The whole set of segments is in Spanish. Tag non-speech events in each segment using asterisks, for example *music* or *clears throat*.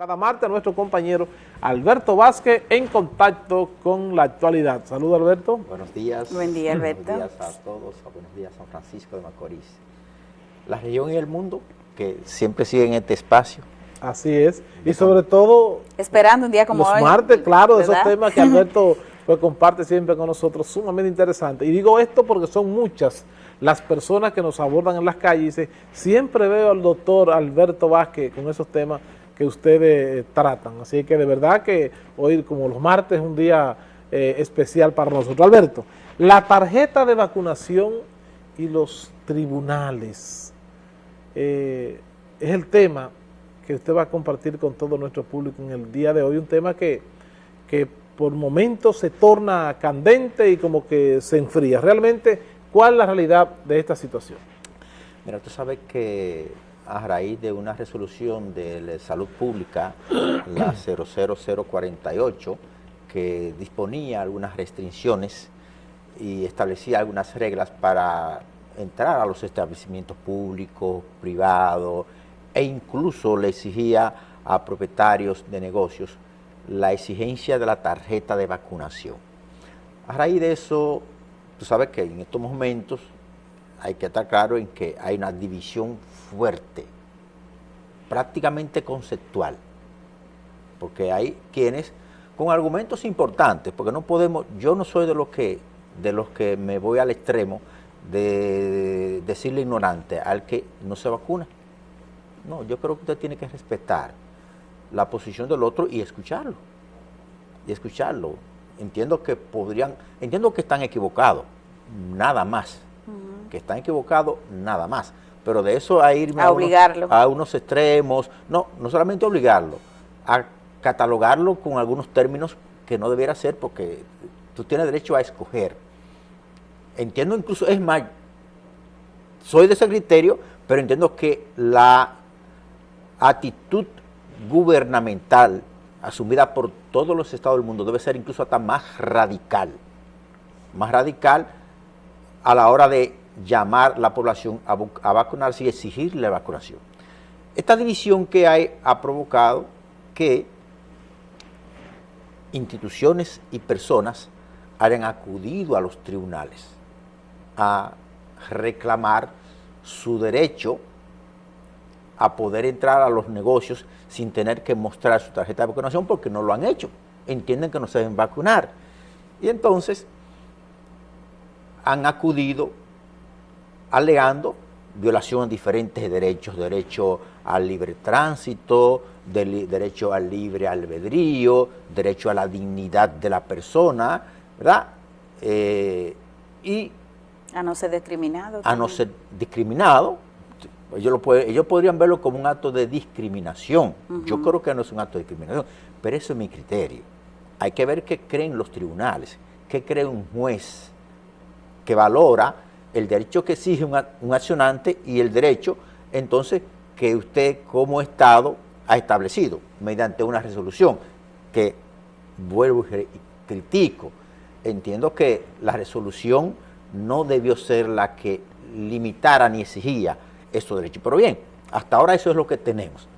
Cada martes nuestro compañero Alberto Vázquez en contacto con la actualidad. Saludos Alberto. Buenos días. Buen día Alberto. Buenos días a todos, buenos días San Francisco de Macorís. La región y el mundo que siempre siguen este espacio. Así es. Y sobre todo... Esperando un día como los hoy. martes, claro, ¿verdad? esos temas que Alberto *laughs* pues, comparte siempre con nosotros, sumamente interesantes. Y digo esto porque son muchas las personas que nos abordan en las calles y dicen, siempre veo al doctor Alberto Vázquez con esos temas que ustedes eh, tratan. Así que de verdad que hoy, como los martes, es un día eh, especial para nosotros. Alberto, la tarjeta de vacunación y los tribunales eh, es el tema que usted va a compartir con todo nuestro público en el día de hoy, un tema que, que por momentos se torna candente y como que se enfría. Realmente, ¿cuál es la realidad de esta situación? Mira, tú sabes que a raíz de una resolución de Salud Pública, la 00048, que disponía algunas restricciones y establecía algunas reglas para entrar a los establecimientos públicos, privados, e incluso le exigía a propietarios de negocios la exigencia de la tarjeta de vacunación. A raíz de eso, tú sabes que en estos momentos hay que estar claro en que hay una división fuerte, prácticamente conceptual, porque hay quienes con argumentos importantes, porque no podemos, yo no soy de los que, de los que me voy al extremo de decirle ignorante al que no se vacuna. No, yo creo que usted tiene que respetar la posición del otro y escucharlo. Y escucharlo. Entiendo que podrían, entiendo que están equivocados, nada más. Uh -huh. Que están equivocados, nada más. Pero de eso a irme a, a, obligarlo. Unos, a unos extremos, no, no solamente obligarlo, a catalogarlo con algunos términos que no debiera ser porque tú tienes derecho a escoger. Entiendo incluso, es más, soy de ese criterio, pero entiendo que la actitud gubernamental asumida por todos los estados del mundo debe ser incluso hasta más radical, más radical a la hora de llamar la población a, a vacunarse y exigirle la vacunación. Esta división que hay ha provocado que instituciones y personas hayan acudido a los tribunales a reclamar su derecho a poder entrar a los negocios sin tener que mostrar su tarjeta de vacunación porque no lo han hecho. Entienden que no se deben vacunar. Y entonces han acudido alegando violación de diferentes derechos, derecho al libre tránsito, de, derecho al libre albedrío, derecho a la dignidad de la persona, ¿verdad? Eh, y a no ser discriminado. A no ser discriminado, ellos, lo puede, ellos, podrían verlo como un acto de discriminación. Uh -huh. Yo creo que no es un acto de discriminación, pero eso es mi criterio. Hay que ver qué creen los tribunales, qué cree un juez que valora el derecho que exige un, accionante y el derecho, entonces, que usted como Estado ha establecido mediante una resolución que vuelvo y critico. Entiendo que la resolución no debió ser la que limitara ni exigía esos derechos. Pero bien, hasta ahora eso es lo que tenemos.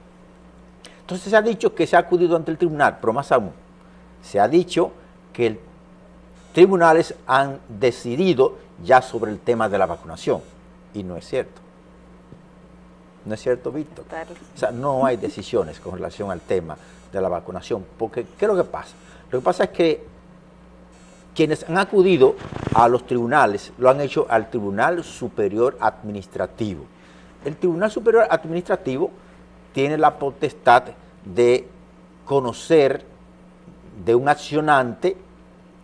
Entonces se ha dicho que se ha acudido ante el tribunal, pero más aún, se ha dicho que el tribunales han decidido ya sobre el tema de la vacunación. Y no es cierto. ¿No es cierto, Víctor? O sea, no hay decisiones con relación al tema de la vacunación. Porque, ¿qué es lo que pasa? Lo que pasa es que quienes han acudido a los tribunales lo han hecho al Tribunal Superior Administrativo. El Tribunal Superior Administrativo tiene la potestad de conocer de un accionante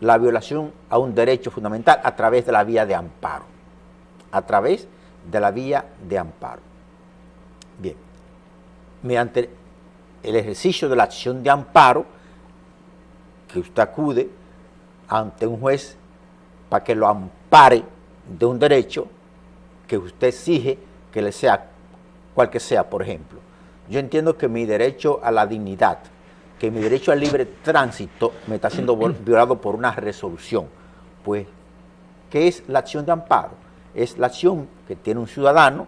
la violación a un derecho fundamental a través de la vía de amparo. A través de la vía de amparo. Bien, mediante el ejercicio de la acción de amparo, que usted acude ante un juez para que lo ampare de un derecho que usted exige que le sea, cual que sea, por ejemplo. Yo entiendo que mi derecho a la dignidad, que mi derecho al libre tránsito me está siendo *clears throat* violado por una resolución. Pues, ¿qué es la acción de amparo? Es la acción que tiene un ciudadano,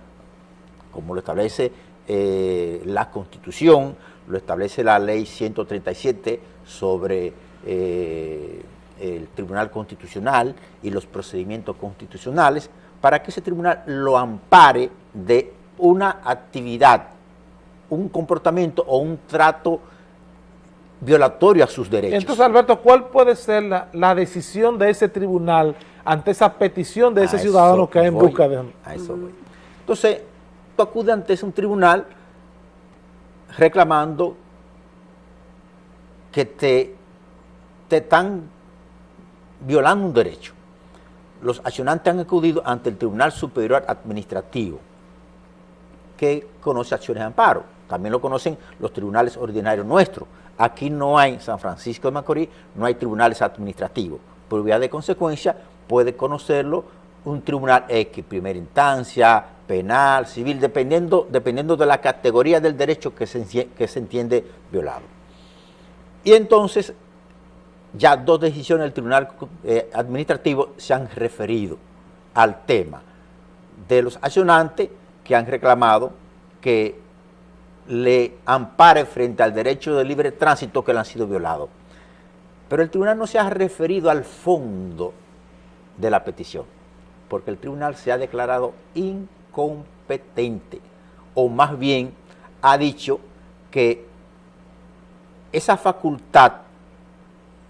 como lo establece eh, la Constitución, lo establece la ley 137 sobre eh, el Tribunal Constitucional y los procedimientos constitucionales, para que ese tribunal lo ampare de una actividad, un comportamiento o un trato violatorio a sus derechos. Entonces, Alberto, ¿cuál puede ser la, la decisión de ese tribunal ante esa petición de ese A ciudadano que hay en busca de... A eso voy. Entonces, tú acudes ante un tribunal reclamando que te, te están violando un derecho. Los accionantes han acudido ante el Tribunal Superior Administrativo, que conoce acciones de amparo. También lo conocen los tribunales ordinarios nuestros. Aquí no hay, en San Francisco de Macorís, no hay tribunales administrativos. Por vía de consecuencia, puede conocerlo un tribunal X, primera instancia, penal, civil, dependiendo, dependiendo de la categoría del derecho que se, que se entiende violado. Y entonces, ya dos decisiones del Tribunal eh, Administrativo se han referido al tema de los accionantes que han reclamado que le ampare frente al derecho de libre tránsito que le han sido violados. Pero el tribunal no se ha referido al fondo de la petición, porque el tribunal se ha declarado incompetente, o más bien ha dicho que esa facultad,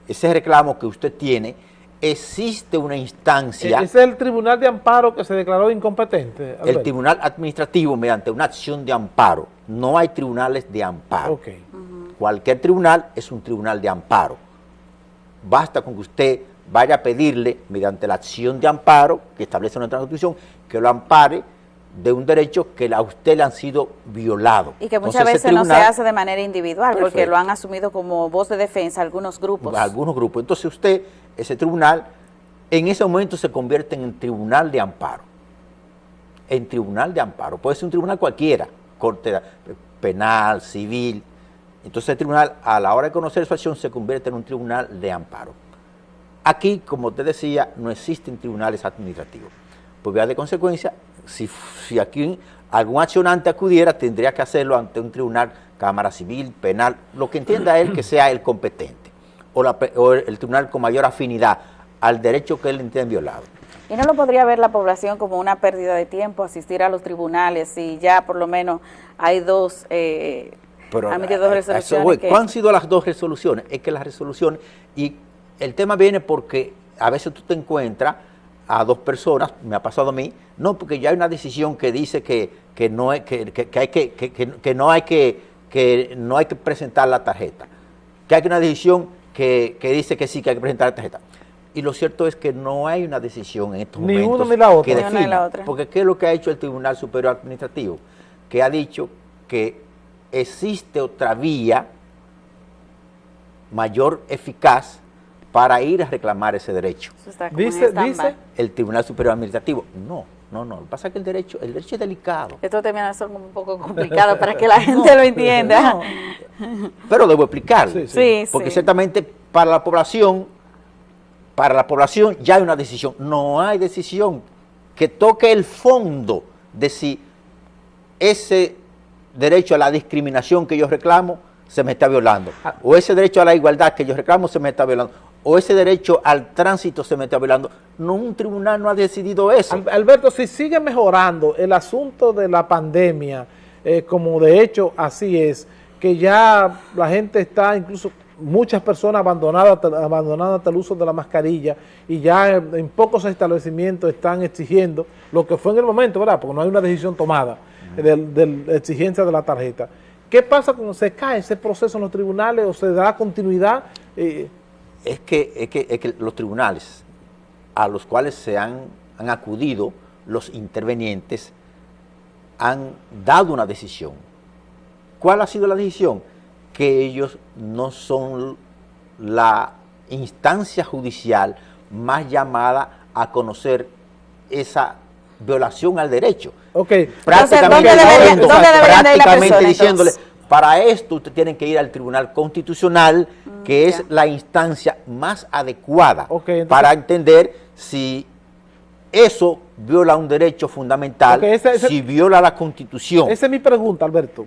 ese reclamo que usted tiene, existe una instancia, Ese es el tribunal de amparo que se declaró incompetente. el tribunal administrativo mediante una acción de amparo. No hay tribunales de amparo. Cualquier tribunal es un tribunal de amparo. Basta con que usted vaya a pedirle, mediante la acción de amparo que establece nuestra Constitución, que lo ampare de un derecho que a usted le han sido violado. Y que muchas Entonces, ese veces no se tribunal- hace de manera individual, porque lo han asumido como voz de defensa algunos grupos. algunos grupos. Entonces usted, ese tribunal, en ese momento se convierte en tribunal de amparo. En tribunal de amparo. Puede ser un tribunal cualquiera, corte penal, civil. Entonces el tribunal, a la hora de conocer su acción, se convierte en un tribunal de amparo. Aquí, como te decía, no existen tribunales administrativos. Por vía de consecuencia, si, si aquí algún accionante acudiera, tendría que hacerlo ante un tribunal, Cámara Civil, Penal, lo que entienda él que sea el competente, o, la pe- o el tribunal con mayor afinidad al derecho que él entiende violado. Y no lo podría ver la población como una pérdida de tiempo asistir a los tribunales si ya por lo menos hay dos, eh, Pero han dos resoluciones. que- ¿Cuáles han sido las dos resoluciones? Es que las resoluciones, y el tema viene porque a veces tú te encuentras a dos personas, me ha pasado a mí, no, porque ya hay una decisión que dice que, que no, hay, que, que- hay que- que no hay que, que no hay que presentar la tarjeta, que hay una decisión que, que dice que sí, que hay que presentar la tarjeta. Y lo cierto es que no hay una decisión en estos Ni momentos uno ni la otra. que una ni defina, la otra. porque ¿qué es lo que ha hecho el Tribunal Superior Administrativo? Que ha dicho que existe otra vía mayor eficaz para ir a reclamar ese derecho. Eso está como Dice, dice, El Tribunal Superior Administrativo, no, no, no. Lo que pasa es que el derecho, el derecho es delicado. Esto termina siendo un poco *laughs* complicado para que la *laughs* gente lo entienda. No, pero debo explicarlo. Sí, Sí, Porque sí. ciertamente para la población, para la población ya hay una decisión. No hay decisión que toque el fondo de si ese derecho a la discriminación que yo reclamo se me está violando. Ah. O ese derecho a la igualdad que yo reclamo se me está violando. O ese derecho al tránsito se me está violando. No, un tribunal no ha decidido eso. Al- Alberto, si sigue mejorando el asunto de la pandemia, eh, como de hecho así es, que ya la gente está, incluso muchas personas abandonadas, abandonando hasta el uso de la mascarilla y ya en, en pocos establecimientos están exigiendo lo que fue en el momento, ¿verdad? Porque no hay una decisión tomada de, de la exigencia de la tarjeta. ¿Qué pasa cuando se cae ese proceso en los tribunales o se da continuidad? Eh, es que, es que, es que los tribunales a los cuales se han, han acudido los intervenientes han dado una decisión. ¿Cuál ha sido la decisión? Que ellos no son la instancia judicial más llamada a conocer esa violación al derecho. ok, Prácticamente, ¿dónde deberían- diciendo- dónde deberían de ir las prácticamente personas, diciéndole, entonces? Para esto usted tiene que ir al Tribunal Constitucional, que es ya. la instancia más adecuada entonces- para entender si eso viola un derecho fundamental, Ok, ese- ese- si viola la Constitución. Esa es mi pregunta, Alberto.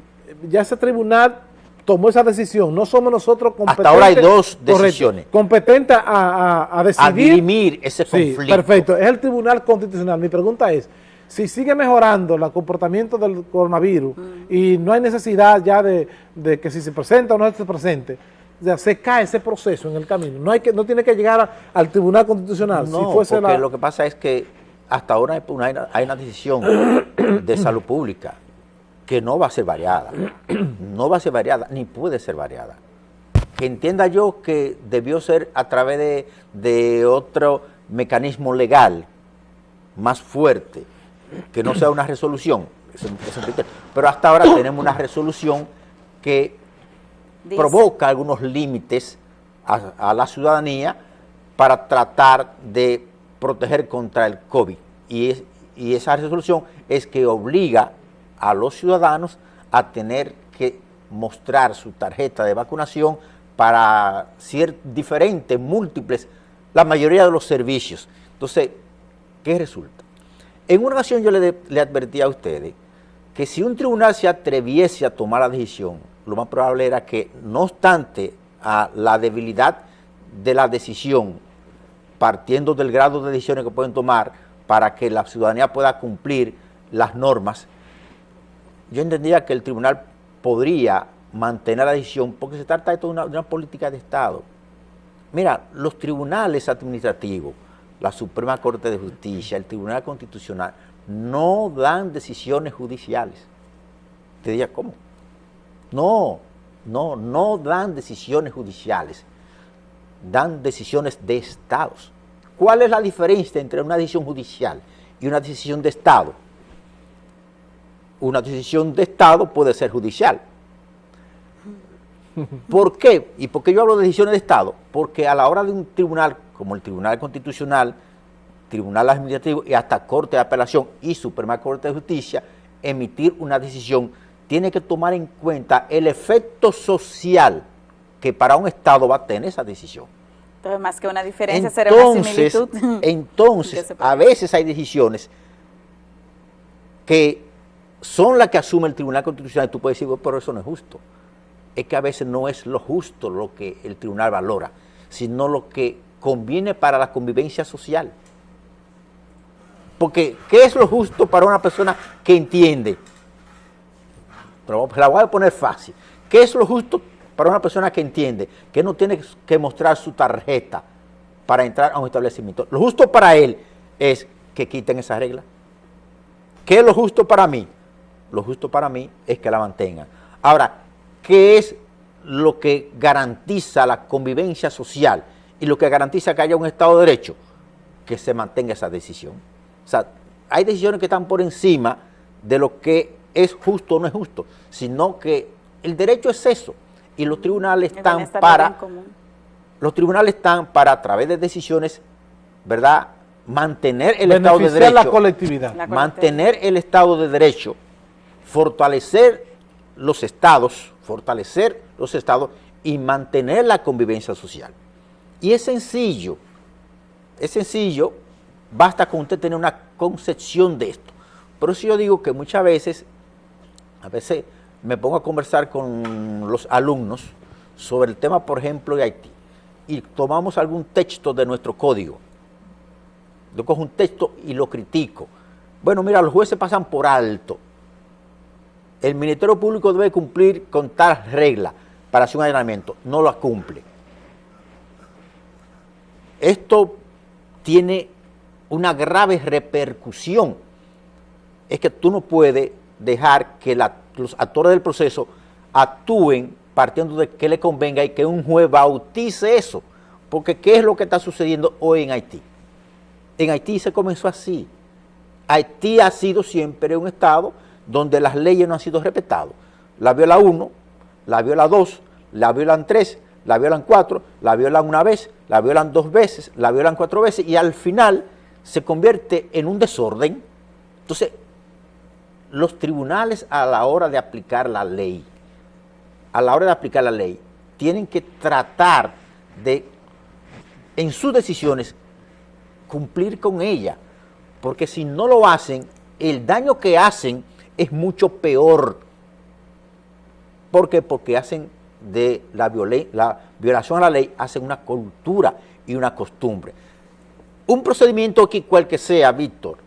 Ya ese tribunal tomó esa decisión. No somos nosotros competentes. Hasta ahora hay dos decisiones. competentes a, a, decidir. A dirimir ese conflicto. perfecto. Es el Tribunal Constitucional. Mi pregunta es, si sigue mejorando el comportamiento del coronavirus y no hay necesidad ya de, que si se presenta o no se presente, ya se cae ese proceso en el camino. No hay que no tiene que llegar al Tribunal Constitucional. No, porque lo que pasa es que hasta ahora hay una decisión *coughs* de salud pública que no va a ser variada, *coughs* no va a ser variada, ni puede ser variada. Que entienda yo que debió ser a través de, otro mecanismo legal más fuerte, que no sea una resolución, pero hasta ahora tenemos una resolución que provoca algunos límites a, la ciudadanía para tratar de proteger contra el COVID. Y, y esa resolución es que obliga a los ciudadanos a tener que mostrar su tarjeta de vacunación para ser diferentes, múltiples, la mayoría de los servicios. Entonces, ¿qué resulta? En una ocasión yo le, advertí a ustedes que si un tribunal se atreviese a tomar la decisión, lo más probable era que, no obstante a la debilidad de la decisión, partiendo del grado de decisiones que pueden tomar para que la ciudadanía pueda cumplir las normas, yo entendía que el tribunal podría mantener la decisión porque se trata de, una, política de Estado. Mira, los tribunales administrativos, la Suprema Corte de Justicia, el Tribunal Constitucional, no dan decisiones judiciales. Te diría, ¿cómo? No, no, no dan decisiones judiciales, dan decisiones de estados. ¿Cuál es la diferencia entre una decisión judicial y una decisión de Estado? una decisión de Estado puede ser judicial. ¿Por qué? ¿Y por qué yo hablo de decisiones de Estado? Porque a la hora de un tribunal, como el Tribunal Constitucional, Tribunal Administrativo y hasta Corte de Apelación y Suprema Corte de Justicia, emitir una decisión, tiene que tomar en cuenta el efecto social que para un Estado va a tener esa decisión. Entonces, más que una diferencia, será una similitud. *laughs* Entonces, *laughs* a veces hay decisiones que son las que asume el Tribunal Constitucional. Tú puedes decir, pero eso no es justo. Es que a veces no es lo justo lo que el tribunal valora, sino lo que conviene para la convivencia social. Porque, ¿qué es lo justo para una persona que entiende? Pero la voy a poner fácil. ¿Qué es lo justo para una persona que entiende que no tiene que mostrar su tarjeta para entrar a un establecimiento? Lo justo para él es que quiten esa regla. ¿Qué es lo justo para mí? lo justo para mí es que la mantengan. Ahora, ¿qué es lo que garantiza la convivencia social y lo que garantiza que haya un Estado de Derecho? Que se mantenga esa decisión. O sea, hay decisiones que están por encima de lo que es justo o no es justo, sino que el derecho es eso y los tribunales están para los tribunales están para a través de decisiones, ¿verdad? Mantener el Estado de Derecho, la colectividad. mantener el Estado de Derecho fortalecer los estados, fortalecer los estados y mantener la convivencia social. Y es sencillo, es sencillo, basta con usted tener una concepción de esto. Por eso yo digo que muchas veces, a veces me pongo a conversar con los alumnos sobre el tema, por ejemplo, de Haití, y tomamos algún texto de nuestro código. Yo cojo un texto y lo critico. Bueno, mira, los jueces pasan por alto el Ministerio Público debe cumplir con tal regla para hacer un allanamiento, no lo cumple. Esto tiene una grave repercusión. Es que tú no puedes dejar que los actores del proceso actúen partiendo de que le convenga y que un juez bautice eso. Porque ¿qué es lo que está sucediendo hoy en Haití? En Haití se comenzó así. Haití ha sido siempre un Estado donde las leyes no han sido respetadas. La viola uno, la viola dos, la violan tres, la violan cuatro, la violan una vez, la violan dos veces, la violan cuatro veces y al final se convierte en un desorden. Entonces, los tribunales a la hora de aplicar la ley, a la hora de aplicar la ley, tienen que tratar de, en sus decisiones, cumplir con ella, porque si no lo hacen, el daño que hacen es mucho peor. ¿Por qué? Porque hacen de la, la violación a la ley, hacen una cultura y una costumbre. Un procedimiento aquí, cual que sea, Víctor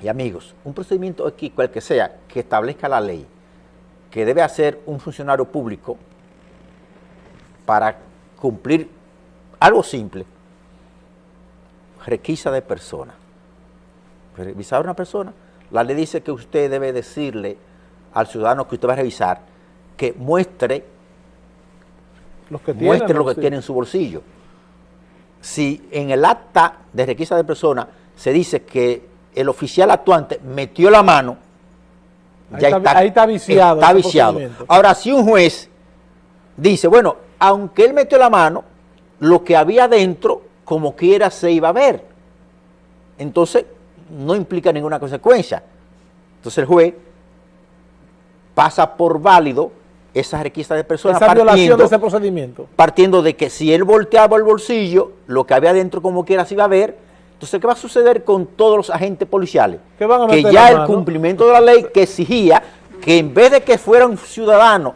y amigos, un procedimiento aquí, cual que sea, que establezca la ley, que debe hacer un funcionario público para cumplir algo simple, requisa de persona. Revisar a una persona, la ley dice que usted debe decirle al ciudadano que usted va a revisar que muestre, Los que muestre lo que sí. tiene en su bolsillo. Si en el acta de requisa de persona se dice que el oficial actuante metió la mano, Ahí está- está, ahí está viciado está viciado. Ahora, si un juez dice, bueno, aunque él metió la mano, lo que había dentro, como quiera, se iba a ver. Entonces, no implica ninguna consecuencia. Entonces el juez pasa por válido esa requisa de personas Esa violación partiendo, de ese procedimiento. partiendo de que si él volteaba el bolsillo, lo que había dentro como quiera se iba a ver. Entonces, ¿qué va a suceder con todos los agentes policiales? Que van a que meter ya el cumplimiento de la ley que exigía que en vez de que fuera un ciudadano,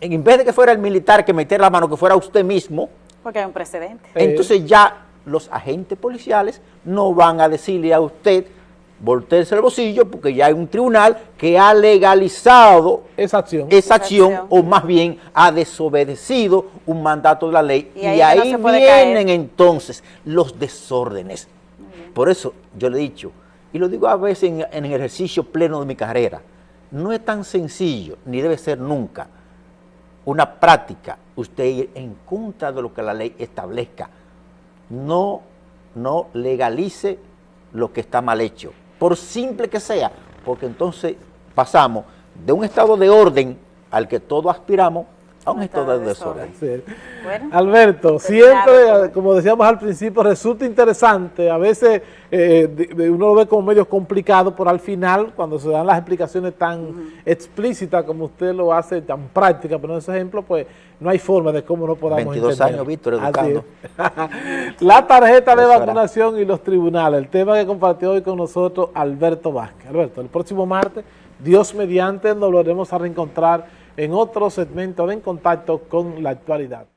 en vez de que fuera el militar que metiera la mano, que fuera usted mismo, Porque hay un precedente. Eh, entonces ya los agentes policiales no van a decirle a usted voltearse el bolsillo porque ya hay un tribunal que ha legalizado Esa acción. esa acción acción. o más bien ha desobedecido un mandato de la ley Y y ahí no vienen caer. entonces los desórdenes. Por eso yo le he dicho, y lo digo a veces en, en el ejercicio pleno de mi carrera, no es tan sencillo, ni debe ser nunca, una práctica, usted ir en contra de lo que la ley establezca. No, no legalice lo que está mal hecho, por simple que sea, porque entonces pasamos de un estado de orden al que todos aspiramos a un, estado de desorden. Sí. Bueno. Alberto, Terminado siempre, todo. como decíamos al principio, resulta interesante. A veces eh, de- de- uno lo ve como medio complicado, pero al final, cuando se dan las explicaciones tan explícitas como usted lo hace, tan prácticas, pero en ese ejemplo, pues no hay forma de cómo no podamos 22 entender. años, Víctor, educando. *laughs* La tarjeta de vacunación y los tribunales, el tema que compartió hoy con nosotros Alberto Vázquez. Alberto, el próximo martes, Dios mediante, nos volveremos a reencontrar en otro segmento de En Contacto con la Actualidad.